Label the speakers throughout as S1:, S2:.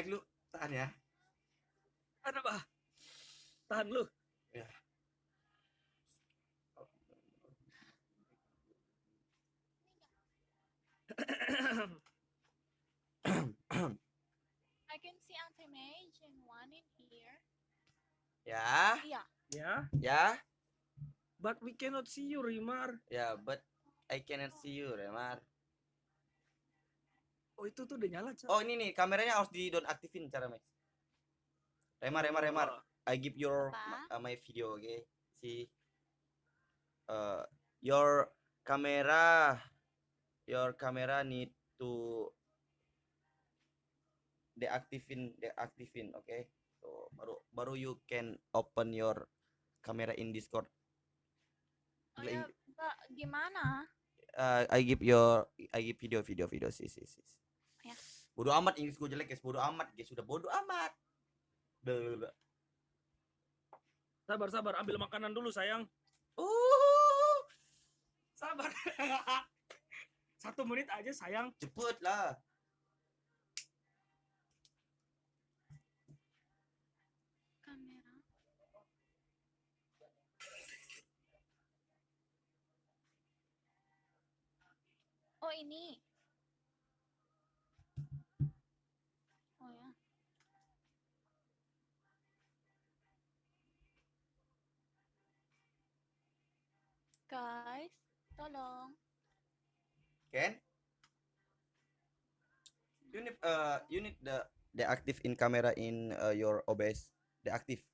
S1: Mac lu tahan ya.
S2: Ada apa? Tahan lu.
S1: Ya.
S3: I can see anti-mage and one in here.
S1: Ya,
S3: Yeah.
S2: ya.
S1: ya,
S2: But we cannot see you, Rimar.
S1: ya, but I cannot see you, Remar.
S2: Oh itu tuh udah nyala, Cak.
S1: Oh ini nih kameranya harus di don aktifin cara Max. Remar, Remar, Remar.
S2: Oh.
S1: I give your
S3: Apa?
S1: uh, my video, okay? See, uh, your camera, your camera need to deactivin, deactivin, okay? So baru baru you can open your camera in Discord.
S3: Oh ya, gimana?
S1: Uh, I give your, I give video, video, video, sih, sih, sih. Bodoh amat Inggris gue jelek guys, bodoh amat guys, sudah bodoh amat. Blablabla.
S2: Sabar, sabar. Ambil makanan dulu, sayang.
S1: Uh,
S2: Sabar. Satu menit aja, sayang.
S1: cepet lah.
S3: Kamera. Oh ini. Guys, tolong.
S1: Ken? You need uh you need the the active in camera in uh, your OBS. The active.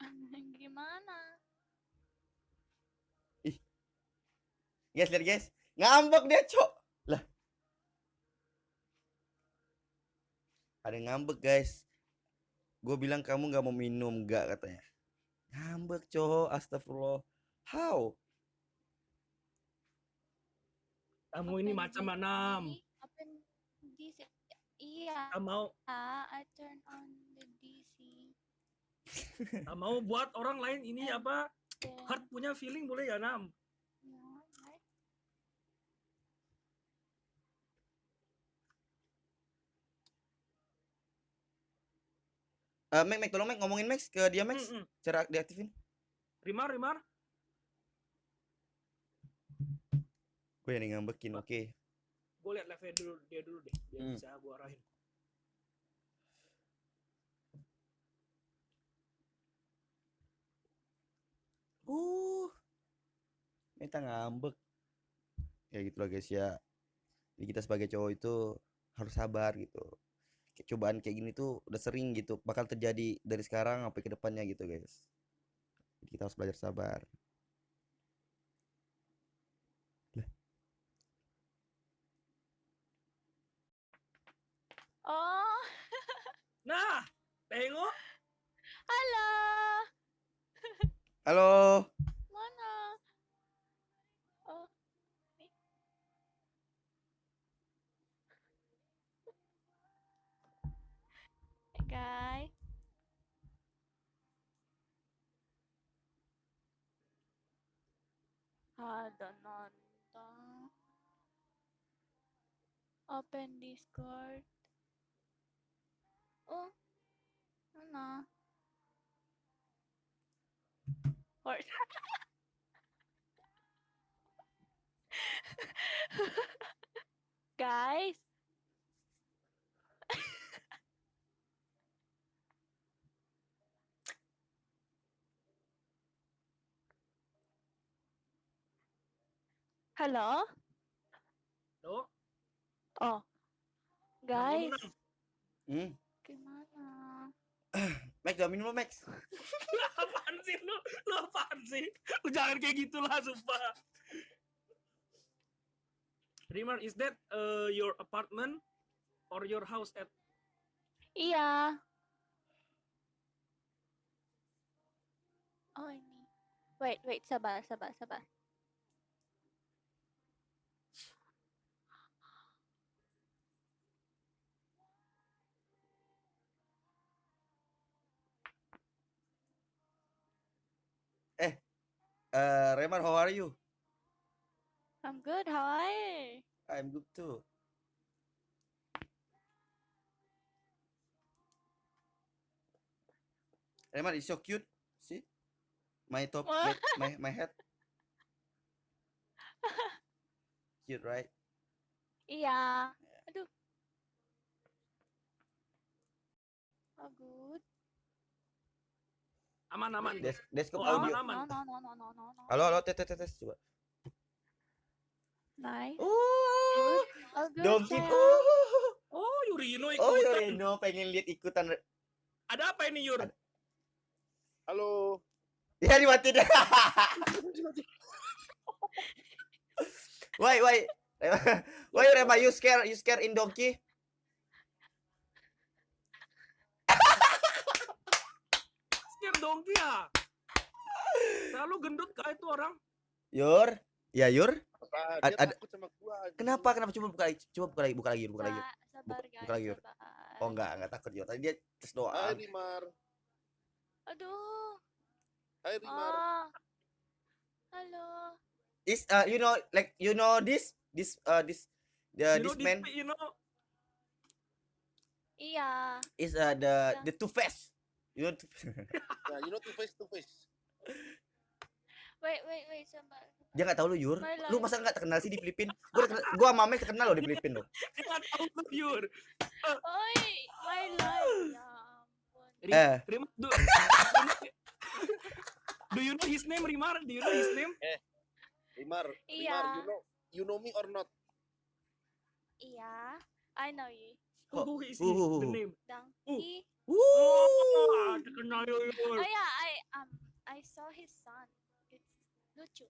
S3: Gimana?
S1: Guys, lihat guys. Ngambek dia, Cok. Lah. Ada ngambek, guys. Gue bilang kamu nggak mau minum, nggak katanya. Ngambek, Cok. Astagfirullah. How?
S2: Kamu ini macam mana?
S3: Iya.
S2: Kamu mau
S3: I turn on the DC.
S2: kamu mau buat orang lain ini
S3: And
S2: apa?
S3: then,
S2: Heart punya feeling boleh ya, Nam?
S3: yeah, right.
S1: Eh, Mac, Mac, tolong Mac ngomongin Max ke dia Max.
S2: Mm-mm.
S1: Cara deaktifin.
S2: Rimar, Rimar.
S1: Gue yang ngambekin, oke.
S2: Gue liat levelnya dulu dia dulu deh, biar
S1: Hmm.
S2: bisa gue arahin.
S1: Uh. Kita ngambek. Ya gitu lah guys ya. Jadi kita sebagai cowok itu harus sabar gitu. Kayak cobaan kayak gini tuh udah sering gitu. Bakal terjadi dari sekarang sampai ke depannya gitu guys. Jadi kita harus belajar sabar.
S3: Oh,
S2: Nah, tengok.
S3: halo.
S1: Halo.
S3: Ada nonton. Open Discord. Oh, mana? Or Guys. Halo?
S2: Tuh.
S3: Oh. Guys.
S1: Hmm.
S3: gimana?
S1: Max, jangan minum lo Max.
S2: apaan sih lu? Lu apaan sih? Lu jangan kayak gitulah, sumpah. Rimar, is that uh, your apartment or your house at
S3: Iya. Oh ini. Wait, wait, sabar, sabar, sabar.
S1: Uh, Remar, how are you?
S3: I'm good, how are you?
S1: I'm good too. Remar is so cute. See? My top, my my head. Cute, right?
S3: Iya. Aduh. Oh, good.
S2: Aman aman.
S1: Des desktop
S2: Oh, aman,
S1: audio.
S2: aman.
S3: No, no, no, no, no, no, no.
S1: Halo, halo, tes, tes, tes, coba.
S3: Nice.
S1: Oh,
S3: Oh.
S1: Donkey.
S3: sayang.
S1: Oh,
S2: Oh Yurino
S1: oh,
S2: ikutan.
S1: Yoreno pengen lihat ikutan.
S2: Ada apa ini Yur?
S1: Ada.
S4: Halo.
S1: Ya dimatiin. why, why? Why Rema you scare you scare in donkey?
S2: Scare donkey ya. Terlalu gendut kah itu orang?
S1: Yur, ya Yur.
S4: Apa?
S1: Ad-
S4: Dia
S1: ada-
S4: takut sama gua.
S1: Kenapa? Kenapa coba buka lagi? Coba buka lagi, buka lagi, buka lagi.
S3: Sa- sabar,
S1: Buka-
S3: guys.
S1: buka lagi, Yur. Oh enggak, enggak takut Yur. Tadi dia tes
S4: Hai
S1: doang.
S4: Rimar.
S3: Aduh.
S4: Hai Rimar.
S3: Ah. Halo.
S1: Is uh, you know like you know this this uh this the
S2: you know
S1: this man
S2: this, you know,
S3: Iya.
S1: is uh, the the two face. You know two
S4: Nah, you know to face to face.
S3: Wait, wait, wait, sabar.
S1: dia nggak tahu lu Yur. Lu masa nggak terkenal sih di Filipina? Gua terkenal- gua sama Mame terkenal loh di Filipina loh.
S2: dia nggak tahu tuh Yur.
S3: Oi, my life. Ya ampun.
S1: Eh,
S2: Rim, do, do you know his name Rimar? Do you know his name?
S4: Rimar,
S3: Iya.
S4: Rimar, you know you know me or not?
S3: Iya. I know you.
S1: Oh,
S2: Who is he?
S1: uh,
S2: The
S1: uh,
S2: name.
S3: Donkey.
S2: Oh, terkenal Yur.
S3: Oh yeah, I um I saw his son. It's lucu.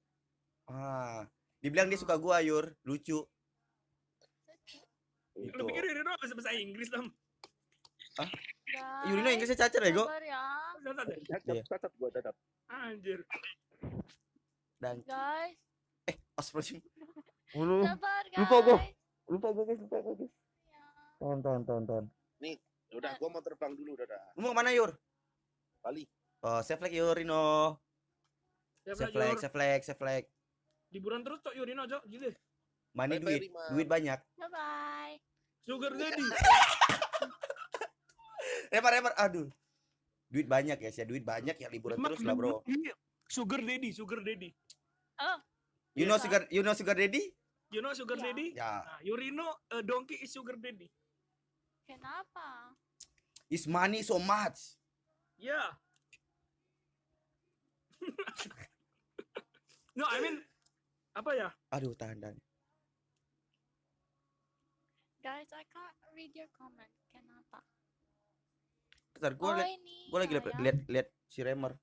S1: Ah, dibilang dia suka gua Yur, lucu.
S3: Lucu.
S1: Gitu.
S2: Lu pikir Yurino bisa bahasa Inggris dong?
S1: Yurino
S3: Guys,
S1: Inggrisnya cacar ya, Go?
S3: Ya.
S2: Catat ya?
S4: Cacat,
S1: Iya.
S4: cacat gua cacat.
S2: Anjir.
S1: Dan
S3: Guys,
S1: eh,
S3: guys.
S1: Lupa gua. Lupa gua guys, lupa gua guys.
S3: Ya.
S1: Ton, ton, ton, ton.
S4: Ya Udah, gua mau terbang dulu, dadah.
S1: Lu mau ke mana Yur?
S4: Bali.
S1: Oh, save flag Yur, Rino.
S2: Lah,
S1: flag,
S2: Yur.
S1: save flag, save flag.
S2: Liburan terus cok Yurino cok. Gile.
S1: Money
S4: Bye-bye,
S1: duit, duit banyak.
S3: Bye bye.
S2: Sugar daddy.
S1: Remar, remar, aduh. Duit banyak ya, sih, duit banyak ya liburan
S2: Mak,
S1: terus lah, Bro.
S2: iya. Sugar daddy, sugar daddy.
S1: You know
S3: Iya.
S1: sugar, you know sugar daddy?
S2: You know sugar
S3: Iya.
S2: daddy?
S1: Ya,
S2: Nah, Yurino uh, donkey is sugar daddy.
S3: Kenapa?
S1: is money so much.
S2: Yeah. no, I mean apa ya?
S1: Aduh, tahan, tahan.
S3: Guys, I can't read your comment. Kenapa?
S1: Bentar, gua
S3: oh,
S1: liat,
S3: ini.
S1: gua lagi liat, liat, liat si Remar.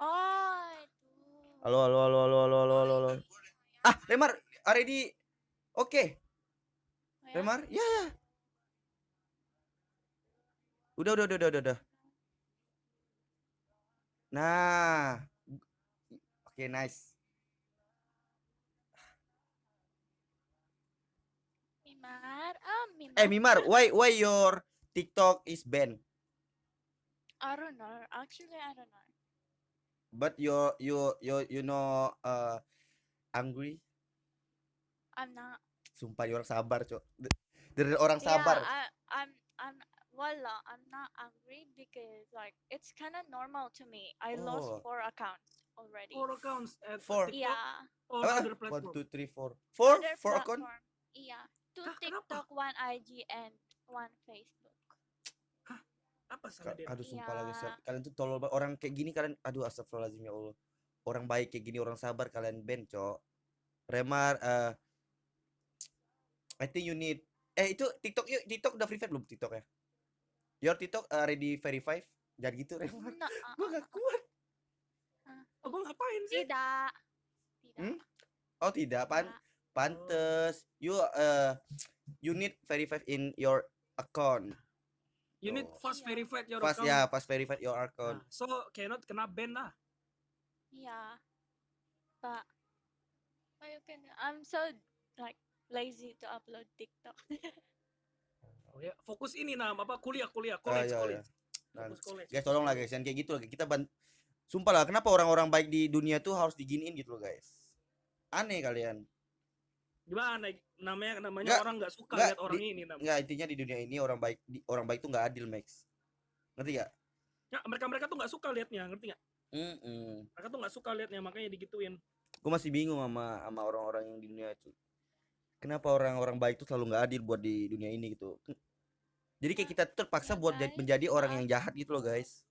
S3: Oh, itu.
S1: Halo, halo, halo, halo, halo, halo, halo, halo. Ah, Remar, already Oke,
S3: Oh, ya?
S1: Remar. Ya, ya. Udah, udah, udah, udah, udah, udah. Nah. Oke, nice.
S3: Mimar. Oh, Mimar.
S1: Eh, Mimar, why why your TikTok is banned?
S3: I don't know. Actually, I don't know.
S1: But you you you you know uh angry?
S3: I'm not.
S1: Sumpah you orang sabar, Cok. Dari orang
S3: Yeah,
S1: sabar.
S3: I, I'm. I'm. Voila, I'm not angry because like it's kind of normal to me. I
S1: Oh.
S3: lost four accounts already.
S2: Four accounts at
S1: Four.
S2: TikTok
S3: Yeah.
S2: or
S1: Ah,
S2: other
S1: One,
S2: platform.
S1: two, three, four. Four?
S3: other
S1: Four account?
S3: Yeah. Two
S2: Hah, kenapa?
S3: TikTok, one IG, and one Facebook.
S2: Apa
S1: Ka-
S2: sama dia?
S1: Aduh sumpah lagi
S3: Iya.
S1: kalian tuh tolol banget. orang kayak gini kalian aduh astagfirullahaladzim ya Allah. Orang baik kayak gini orang sabar kalian ban, Cok. Remar eh I think you need eh itu TikTok yuk TikTok udah verified belum TikTok ya? Your TikTok uh, ready verified? Jangan gitu Remar.
S3: No,
S1: Gua gak kuat.
S2: Oh, gua ngapain sih?
S3: tidak. Tidak.
S1: Hmm? Oh tidak, pan
S3: tidak.
S1: pantes. You uh you need verified in your account.
S2: You need
S1: Oh.
S2: fast
S3: Iya.
S2: verified your
S1: Pas
S2: account.
S1: ya, pas verified your account.
S2: Nah, so cannot kena ban lah.
S3: Yeah. But but you can I'm so like lazy to upload TikTok.
S2: Oh, ya. Fokus ini nam apa kuliah kuliah
S1: Ah,
S2: college
S1: iya, iya.
S2: college.
S1: Dan
S2: Fokus college.
S1: guys tolong lah guys yang kayak gitu lagi kita ban sumpah lah kenapa orang-orang baik di dunia tuh harus diginiin gitu loh guys aneh kalian
S2: Gimana? Namanya namanya
S1: Nggak,
S2: orang nggak suka
S1: nggak,
S2: lihat orang
S1: di-
S2: ini namanya.
S1: Enggak, intinya di dunia ini orang baik di, orang baik tuh nggak adil, Max. Ngerti gak?
S2: Ya, mereka mereka tuh nggak suka liatnya, ngerti nggak?
S1: Mm
S2: Mereka tuh nggak suka liatnya, makanya digituin.
S1: Gue masih bingung sama sama orang-orang yang di dunia itu. Kenapa orang-orang baik tuh selalu nggak adil buat di dunia ini gitu? Jadi kayak kita terpaksa buat jadi-
S3: guys,
S1: menjadi orang yang jahat gitu loh, guys.